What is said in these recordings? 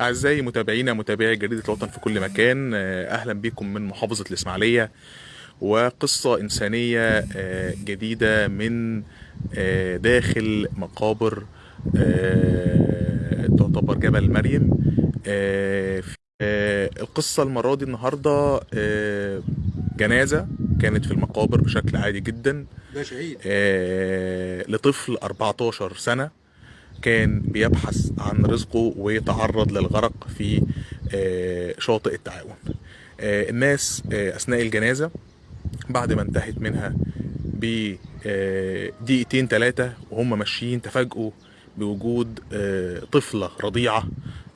أعزائي متابعينا متابعي جريدة الوطن في كل مكان آه، أهلا بكم من محافظة الإسماعيلية وقصة إنسانية آه، جديدة من آه، داخل مقابر تعتبر جبل مريم. القصة المرة دي النهاردة جنازة كانت في المقابر بشكل عادي جدا. ده شهيد. لطفل 14 سنة. كان بيبحث عن رزقه ويتعرض للغرق في آه، شاطئ التعاون. آه، الناس آه، أثناء الجنازة بعد ما انتهت منها بدقيقتين ثلاثة وهم ماشيين تفاجئوا بوجود طفلة رضيعة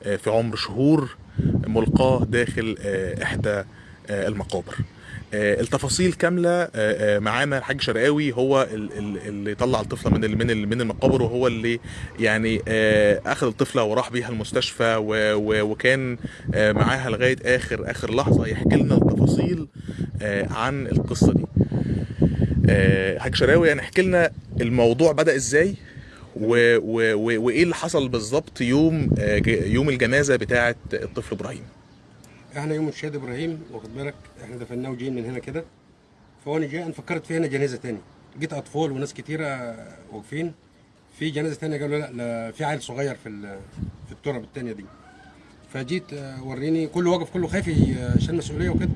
آه، في عمر شهور ملقاة داخل آه، المقابر. التفاصيل كاملة آه، آه، معانا الحاج شرقاوي هو ال- ال- اللي طلع الطفلة من من من المقابر وهو اللي يعني آه، أخذ الطفلة وراح بيها المستشفى وكان آه، معاها لغاية آخر آخر لحظة يحكي لنا التفاصيل آه، عن القصة دي. آه، حاج شراوي يعني احكي لنا الموضوع بدأ إزاي و... و... وإيه اللي حصل بالظبط يوم آه، يوم الجنازة بتاعة الطفل إبراهيم؟ إحنا يوم الشهيد إبراهيم واخد بالك؟ إحنا دفناه وجايين من هنا كده. فوانا جاي أنا فكرت في هنا جنازة تاني. جيت أطفال وناس كتيرة واقفين. في جنازة تانية قالوا لا, لا في عيل صغير في في التراب التانية دي. فجيت آه، وريني كله واقف كله خايف عشان مسؤولية وكده.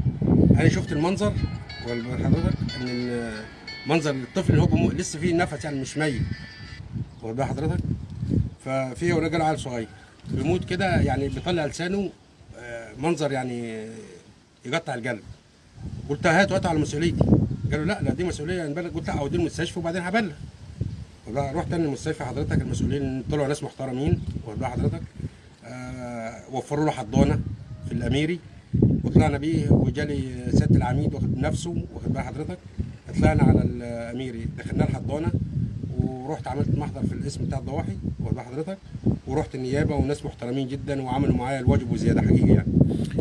أنا شفت المنظر حضرتك إن منظر الطفل اللي هو. لسه فيه نفس يعني مش ميت. واخد حضرتك؟ ففي رجل عيل صغير. بيموت كده يعني بيطلع لسانه منظر يعني يقطع القلب. قلت هات وقت على مسؤوليتي. قالوا لا لا دي مسؤولية نبلغ قلت لا اوديه المستشفى وبعدين هبلغ. رحت أنا المستشفى حضرتك المسؤولين طلعوا ناس محترمين. واخد حضرتك آه وفروا له حضانة في الأميري. وطلعنا بيه وجالي سياده العميد واخد نفسه واخد بال حضرتك. طلعنا على الأميري دخلنا الحضانه ورحت عملت محضر في الاسم بتاع الضواحي واخد حضرتك؟ ورحت النيابة وناس محترمين جدا وعملوا معايا الواجب وزيادة حقيقي يعني.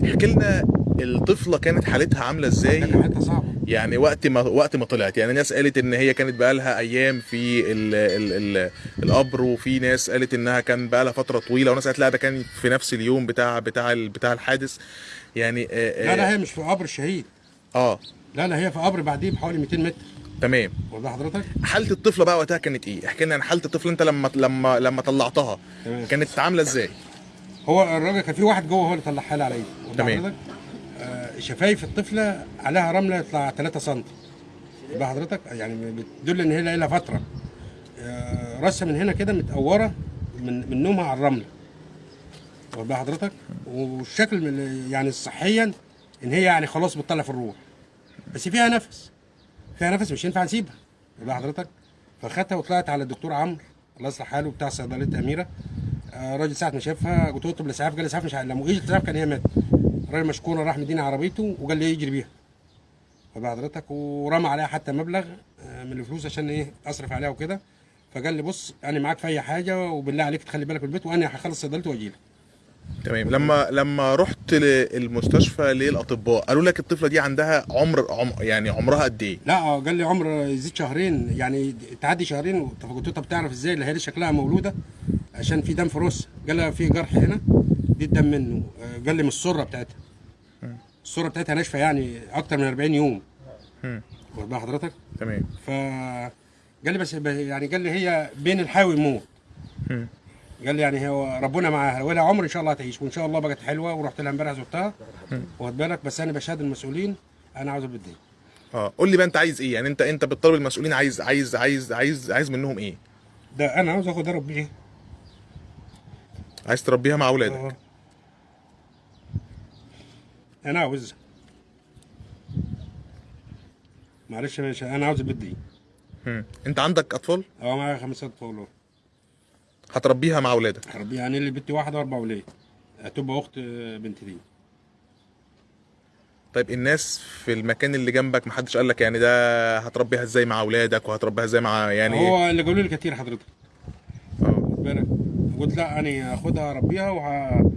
احكي لنا الطفلة كانت حالتها عاملة ده إزاي؟ كان حتة صعبة. يعني وقت ما وقت ما طلعت يعني ناس قالت إن هي كانت بقالها أيام في ال ال ال القبر وفي ناس قالت إنها كان بقالها فترة طويلة وناس قالت لا ده كان في نفس اليوم بتاع بتاع بتاع الحادث. يعني آه لا لا آه, هي مش في قبر الشهيد آه. لا لا هي في قبر بعديه بحوالي 200 متر. تمام. والله حضرتك؟ حالة الطفلة بقى وقتها كانت إيه؟ احكي لنا عن حالة الطفل أنت لما لما لما طلعتها تمام. كانت عاملة إزاي؟ هو الراجل كان في واحد جوه هو اللي طلعها لي بال تمام. آه شفايف الطفلة عليها رملة يطلع 3 سم بال حضرتك يعني بتدل إن هي لها فترة. آه راسها من هنا كده متقورة من من نومها على الرملة. واخد بال حضرتك والشكل يعني صحيا إن هي يعني خلاص بتطلع في الروح. بس فيها نفس. فيها نفس مش ينفع نسيبها. بال حضرتك فخدتها وطلعت على الدكتور عمرو الله يصلح حاله بتاع صيدلية أميرة. آه، الراجل ساعة ما شافها قلت له اطلب الإسعاف قال الإسعاف مش لما أجي الإسعاف كان هي ماتت. الراجل مشكور راح مديني عربيته وقال لي يجري بيها. فبقى حضرتك ورمى عليها حتى مبلغ آه، من الفلوس عشان إيه أصرف عليها وكده. فقال لي بص أنا معاك في أي حاجة وبالله عليك تخلي بالك من البيت وأنا هخلص صيدلتي وأجي لك. تمام. لما لما رحت للمستشفى للأطباء قالوا لك الطفلة دي عندها عمر عم يعني عمرها قد إيه؟ لا قال لي عمر يزيد شهرين يعني تعدي شهرين. طب قلت له طب تعرف إزاي؟ اللي هي دي شكلها مولودة عشان في دم في قال لها في جرح هنا دي الدم منه. آه، قال لي من السرة بتاعتها. السرة بتاعتها ناشفة يعني أكتر من 40 يوم. واخد بال حضرتك؟ تمام. ف قال لي بس يعني قال لي هي بين الحياة والموت. قال لي يعني هو ربنا معاها. ولها عمر إن شاء الله هتعيش. وإن شاء الله بقت حلوة ورحت لها امبارح زرتها. واخد بالك؟ بس أنا بشهد المسؤولين أنا عاوز بدي آه قول لي بقى أنت عايز إيه؟ يعني انت أنت بتطالب المسؤولين عايز عايز عايز عايز عايز منهم إيه؟ ده أنا عاوز أخد ربي عايز تربيها مع أولادك. أه. أنا عاوز. معلش ماشي أنا عاوز مم. أنت عندك أطفال؟ أه معايا خمسة أطفال. هتربيها مع أولادك. هربي يعني اللي بنتي واحدة واربع ولاد. هتبقى أخت بنتي دي. طيب الناس في المكان اللي جنبك محدش قال لك يعني ده هتربيها إزاي مع أولادك وهتربيها إزاي مع يعني هو اللي قالوا لي كتير حضرتك. آه. بالك. قلت لا أنا هاخدها اربيها وه...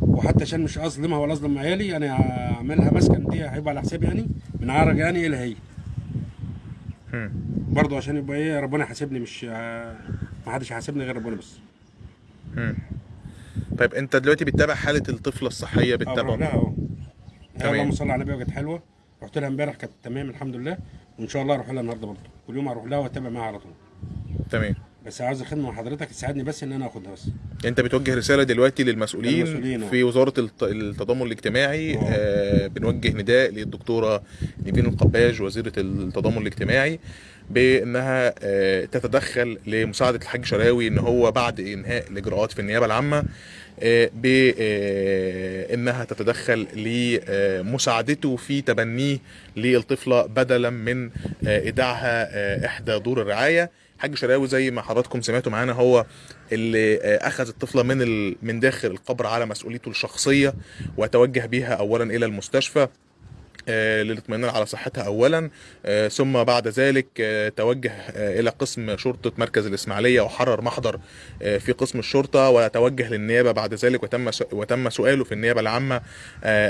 وحتى عشان مش أظلمها ولا أظلم عيالي أنا هعملها مسكن دي هيبقى على حسابي يعني من عرج يعني إلى هي. برضه عشان يبقى إيه ربنا يحاسبني مش ما حدش هيحاسبني غير ربنا بس. مم. طيب انت دلوقتي بتتابع حالة الطفلة الصحية آه بروح بتتابع لها آه. اللهم صل على النبي وكانت حلوة. رحت لها امبارح كانت تمام الحمد لله. وإن شاء الله أروح لها النهارده برضه كل يوم أروح لها وأتابع معاها على طول. تمام. بس عاوز الخدمة من حضرتك تساعدني بس إن أنا آخدها بس. انت بتوجه رسالة دلوقتي للمسؤولين للمسؤولين،. في وزارة الت- التضامن الاجتماعي آه. آه بنوجه نداء للدكتورة نيفين القباج وزيرة التضامن الاجتماعي بأنها آه تتدخل لمساعدة الحاج شراوي إن هو بعد إنهاء الإجراءات في النيابة العامة آه بانها تتدخل لمساعدته في تبنيه للطفلة بدلا من آه، إيداعها آه، إحدى دور الرعاية حاج شراوي زي ما حضراتكم سمعتوا معانا هو اللي آه، أخذ الطفلة من ال... من داخل القبر على مسؤوليته الشخصية وتوجه بها اولا إلى المستشفى آه، للاطمئنان على صحتها اولا آه، ثم بعد ذلك توجه إلى قسم شرطة مركز الإسماعيلية وحرر محضر في قسم الشرطة وتوجه للنيابة بعد ذلك وتم وتم سؤاله في النيابة العامة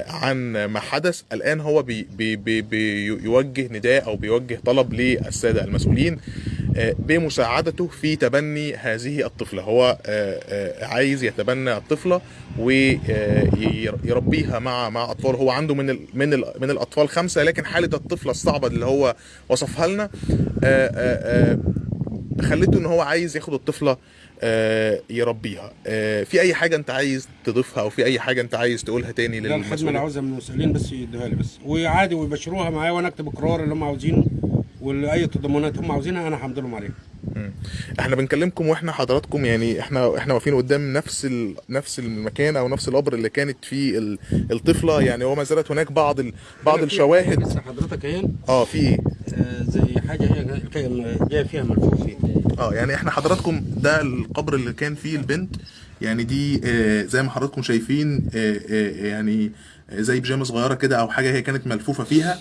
عن ما حدث. الآن هو بي بي بي بيوجه نداء أو بيوجه طلب للسادة المسؤولين. بمساعدته في تبني هذه الطفلة. هو آه، آه، عايز يتبنى الطفلة ويربيها مع مع أطفال. هو عنده من ال من ال من الأطفال خمسة لكن حالة الطفلة الصعبة اللي هو وصفها لنا آه، آه، آه، خلته إن هو عايز ياخد الطفلة آه، يربيها. آه، في أي حاجة أنت عايز تضيفها أو في أي حاجة أنت عايز تقولها تاني ده الخدمه اللي للمسؤولين؟ عاوزها من المسؤولين بس يدوها لي بس. وعادي ويبشروها معايا وأنا أكتب إقرار اللي هم عاوزينه. واي تضامنات هم عاوزينها أنا هحمد لهم عليها. إحنا بنكلمكم وإحنا حضراتكم يعني إحنا إحنا واقفين قدام نفس ال... نفس المكان أو نفس القبر اللي كانت فيه ال... الطفلة. يعني وما زالت هناك بعض ال... بعض الشواهد. لسه حضرتك اهي آه في. إيه آه، زي حاجة هي جاية فيها ملفوف فيه. آه يعني إحنا حضراتكم ده القبر اللي كان فيه البنت. يعني دي آه زي ما حضراتكم شايفين آه آه يعني زي بيجامة صغيرة كده أو حاجة هي كانت ملفوفة فيها.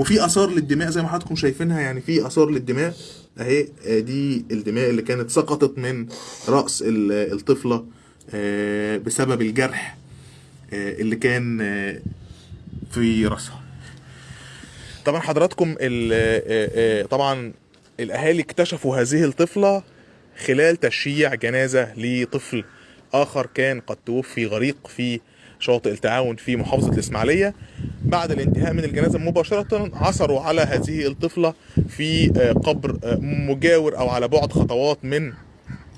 وفي آثار للدماء زي ما حضراتكم شايفينها يعني في آثار للدماء. أهي آه، دي الدماء اللي كانت سقطت من رأس ال- الطفلة آه، بسبب الجرح آه، اللي كان في راسها. طبعا حضراتكم طبعا الأهالي اكتشفوا هذه الطفلة خلال تشييع جنازة لطفل آخر كان قد توفي غريق في شاطئ التعاون في محافظة الإسماعيلية. بعد الانتهاء من الجنازة مباشرة عثروا على هذه الطفلة في آه، قبر آه، مجاور أو على بعد خطوات من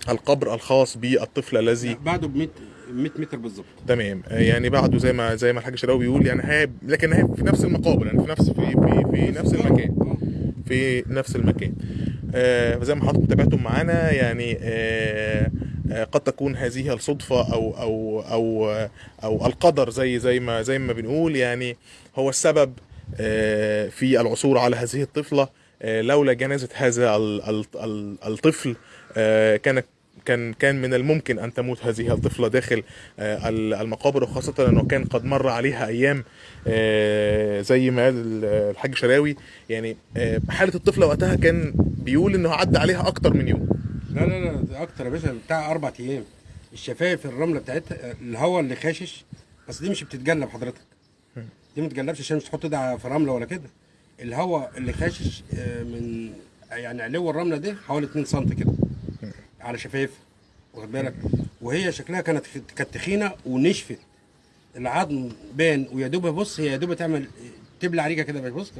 القبر الخاص بالطفل الذي بعده ب 100 100 متر بالظبط. تمام. آه، يعني بعده زي ما زي ما الحاج شراوي بيقول يعني هي لكن هي في نفس المقابر يعني في نفس في في, في نفس المكان. في نفس المكان. آه، فزي ما حضراتكم تابعتم معانا يعني آه، قد تكون هذه الصدفة أو أو أو آه، أو القدر زي زي ما زي ما بنقول. يعني هو السبب آه، في العثور على هذه الطفلة. آه، لولا جنازة هذا ال- ال- ال- الطفل آه، كان كان من الممكن أن تموت هذه الطفلة داخل آه، ال- المقابر وخاصة أنه كان قد مر عليها أيام آه، زي ما قال ال- الحاج شراوي. يعني آه، حالة الطفلة وقتها كان بيقول إنه عدى عليها أكتر من يوم. لا لا لا أكتر يا باشا بتاع أربع أيام. الشفايف الرملة بتاعتها الهواء اللي خاشش بس دي مش بتتجلب حضرتك. دي ما تتجلبش عشان مش تحط ايدها في رملة ولا كده. الهواء اللي خاشش آه، من يعني علو الرملة دي حوالي 2 سم كده على شفايفها واخد بالك؟ وهي شكلها كانت كانت تخينة ونشفت. العظم بان ويا دوب بص هي يا دوب تعمل تبلع ريقه كده بص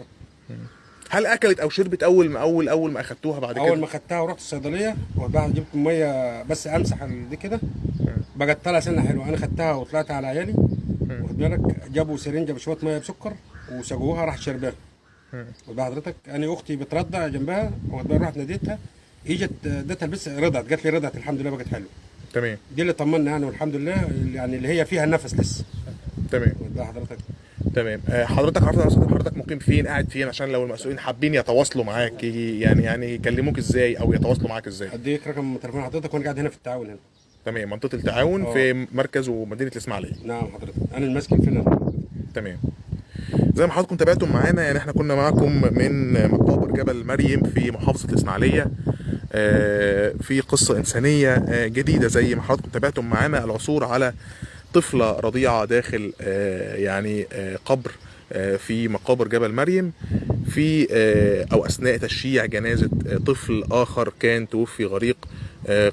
هل أكلت أو شربت أول ما أول أول ما أخدتوها بعد كده؟ اول ما خدتها ورحت الصيدلية وبعد جبت مية بس أمسح دي كده. بقت طالعة سنة حلوة. أنا خدتها وطلعت على عيالي. واخد بالك؟ جابوا سرنجه بشويه مية بسكر وسقوها راحت واخد بال حضرتك أنا أختي بترضع جنبها. واخد بالك؟ رحت ناديتها. إجت اديتها بس رضعت. قالت لي رضعت. الحمد لله بقت حلوة. تمام. دي اللي طمنا يعني والحمد لله. يعني اللي هي فيها نفس لسه. تمام. بال حضرتك. تمام. آه، حضرتك عرفت حضرتك مقيم فين؟ قاعد فين؟ عشان لو المسؤولين حابين يتواصلوا معاك يعني يعني يكلموك إزاي أو يتواصلوا معاك إزاي؟ اديك رقم تليفون حضرتك وأنا قاعد هنا في التعاون هنا؟ تمام. منطقة التعاون آه. في مركز ومدينة الإسماعيلية. نعم حضرتك. أنا اللي ماسك الفيلا تمام. زي ما حضراتكم تابعتم معانا يعني إحنا كنا معاكم من مقابر جبل مريم في محافظة الإسماعيلية. آه، في قصة إنسانية آه، جديدة زي ما حضراتكم تابعتم معانا. العثور على طفلة رضيعة داخل آه، يعني آه، قبر آه، في مقابر جبل مريم في أو أثناء تشييع جنازة آه، طفل آخر كان توفي غريق.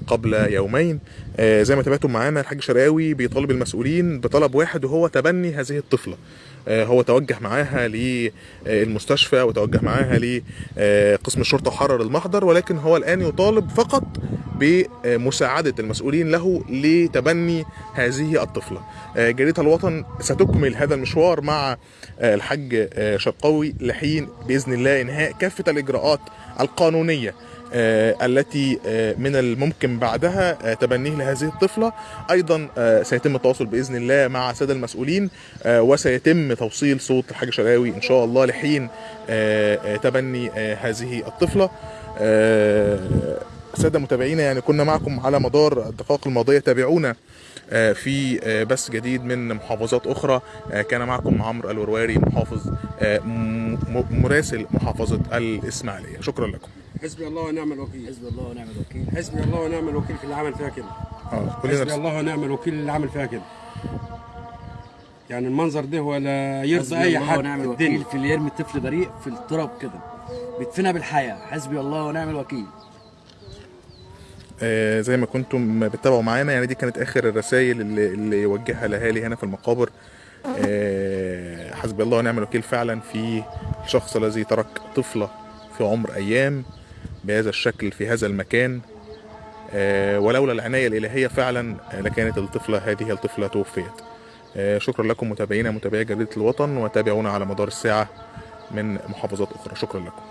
قبل يومين. آه، زي ما تابعتم معانا الحاج شرقاوي بيطالب المسؤولين بطلب واحد وهو تبني هذه الطفلة. آه، هو توجه معاها للمستشفى وتوجه معاها لقسم الشرطة وحرر المحضر ولكن هو الآن يطالب فقط بمساعدة المسؤولين له لتبني هذه الطفلة. آه، جريدة الوطن ستكمل هذا المشوار مع آه، الحاج آه، شرقاوي لحين بإذن الله إنهاء كافة الإجراءات القانونية. آه، التي آه، من الممكن بعدها آه، تبنيه لهذه الطفلة. أيضا آه، سيتم التواصل بإذن الله مع الساده المسؤولين آه، وسيتم توصيل صوت الحاج شرقاوي إن شاء الله لحين آه، آه، تبني آه، هذه الطفلة. آه، سادة متابعينا يعني كنا معكم على مدار الدقائق الماضية. تابعونا آه، في آه، بث جديد من محافظات أخرى. آه، كان معكم عمرو الورواري محافظ آه، مراسل محافظة الإسماعيلية. شكرا لكم. حسبي الله ونعم الوكيل. حسبي الله ونعم الوكيل. حسبي الله ونعم الوكيل في اللي عمل فيها كده آه حسبي كلنا الله ونعم الوكيل اللي عمل فيها كده يعني المنظر ده ولا يرضي حسبي أي الله حد ونعم في الوكيل الدنيا. في اللي يرمي الطفل بريء في التراب كده. بيدفنها بالحياة. حسبي الله ونعم الوكيل. آه، زي ما كنتم بتتابعوا معانا يعني دي كانت آخر الرسائل اللي, اللي يوجهها الأهالي هنا في المقابر. آه، حسبي الله ونعم الوكيل فعلا في الشخص الذي ترك طفلة في عمر أيام. بهذا الشكل في هذا المكان. آه، ولولا العناية الإلهية فعلا آه، لكانت الطفلة هذه الطفلة توفيت. آه، شكرا لكم متابعينا متابعي جريدة الوطن وتابعونا على مدار الساعة من محافظات أخرى. شكرا لكم.